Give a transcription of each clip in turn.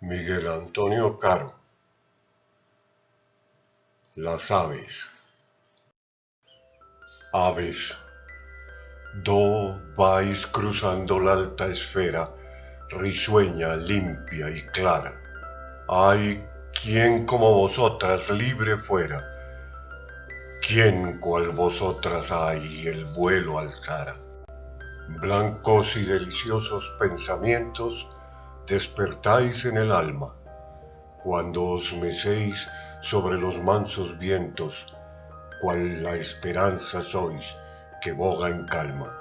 Miguel Antonio Caro Las aves Aves, do vais cruzando la alta esfera, risueña, limpia y clara. Hay quien como vosotras libre fuera, quien cual vosotras hay el vuelo alzara. Blancos y deliciosos pensamientos despertáis en el alma, cuando os mecéis sobre los mansos vientos, cual la esperanza sois que boga en calma.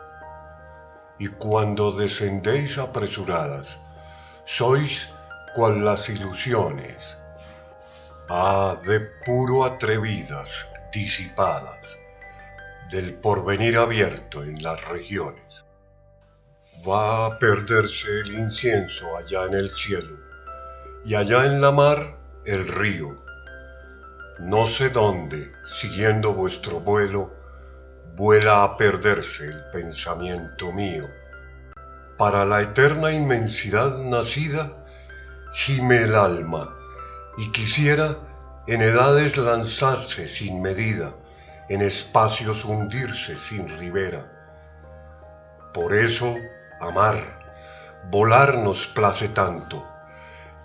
Y cuando descendéis apresuradas, sois cual las ilusiones, ah, de puro atrevidas, disipadas, del porvenir abierto en las regiones va a perderse el incienso allá en el cielo, y allá en la mar el río. No sé dónde, siguiendo vuestro vuelo, vuela a perderse el pensamiento mío. Para la eterna inmensidad nacida, gime el alma, y quisiera en edades lanzarse sin medida, en espacios hundirse sin ribera. Por eso amar, volar nos place tanto.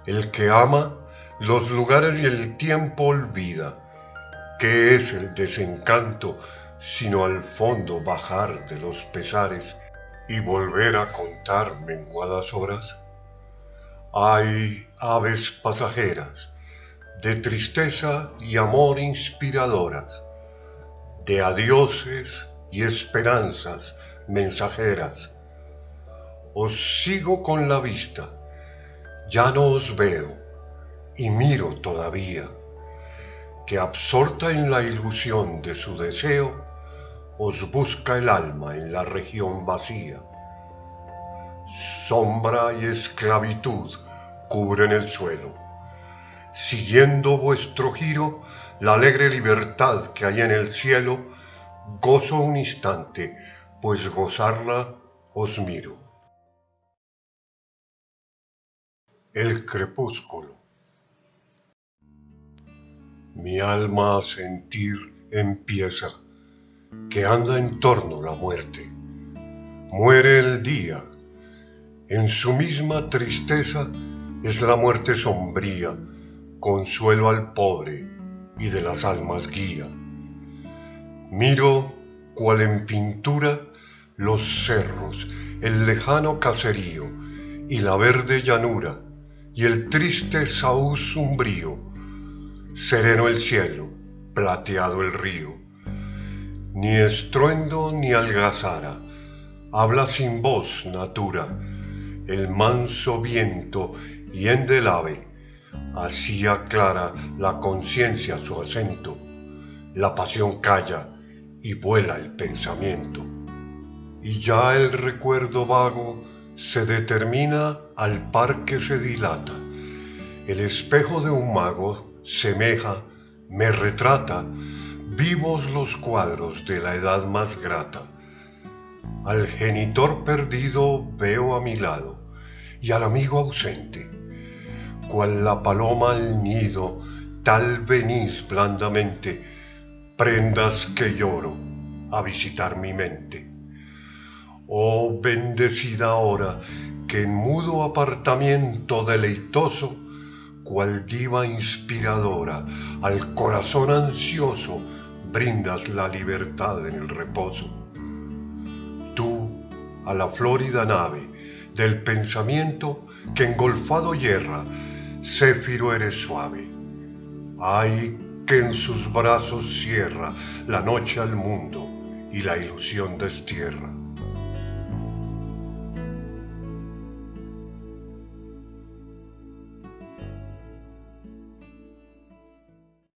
El que ama, los lugares y el tiempo olvida. ¿Qué es el desencanto sino al fondo bajar de los pesares y volver a contar menguadas horas? Hay aves pasajeras, de tristeza y amor inspiradoras, de adioses y esperanzas mensajeras, os sigo con la vista, ya no os veo y miro todavía, que absorta en la ilusión de su deseo, os busca el alma en la región vacía. Sombra y esclavitud cubren el suelo. Siguiendo vuestro giro, la alegre libertad que hay en el cielo, gozo un instante, pues gozarla os miro. El crepúsculo. Mi alma a sentir empieza que anda en torno la muerte. Muere el día. En su misma tristeza es la muerte sombría, consuelo al pobre y de las almas guía. Miro cual en pintura los cerros, el lejano caserío y la verde llanura y el triste saúz umbrío, sereno el cielo, plateado el río. Ni estruendo ni algazara, habla sin voz natura, el manso viento y en del ave, así aclara la conciencia su acento, la pasión calla y vuela el pensamiento. Y ya el recuerdo vago se determina al par que se dilata. El espejo de un mago semeja, me retrata, vivos los cuadros de la edad más grata. Al genitor perdido veo a mi lado y al amigo ausente, cual la paloma al nido, tal venís blandamente, prendas que lloro a visitar mi mente. Oh bendecida hora que en mudo apartamiento deleitoso, cual diva inspiradora, al corazón ansioso brindas la libertad en el reposo. Tú, a la flórida nave del pensamiento que engolfado yerra, céfiro eres suave. Ay, que en sus brazos cierra la noche al mundo y la ilusión destierra.